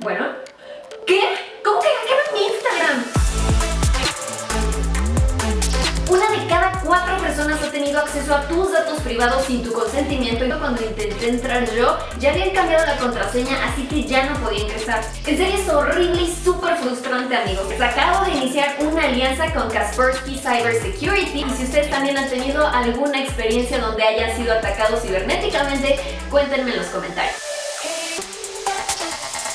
Bueno, ¿qué? ¿Cómo que hackearon mi Instagram? Una de cada cuatro personas ha tenido acceso a tus datos privados sin tu consentimiento y cuando intenté entrar yo ya habían cambiado la contraseña así que ya no podía ingresar. En serio es horrible y súper frustrante amigos. Acabo de iniciar una alianza con Kaspersky Cyber Security y si ustedes también han tenido alguna experiencia donde hayan sido atacados cibernéticamente, cuéntenme en los comentarios.